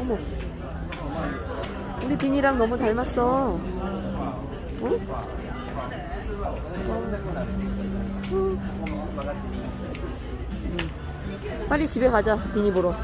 어머. 우리 비니랑 너무 닮았어. 어? 음. 빨리 집에 가자, 비니 보러.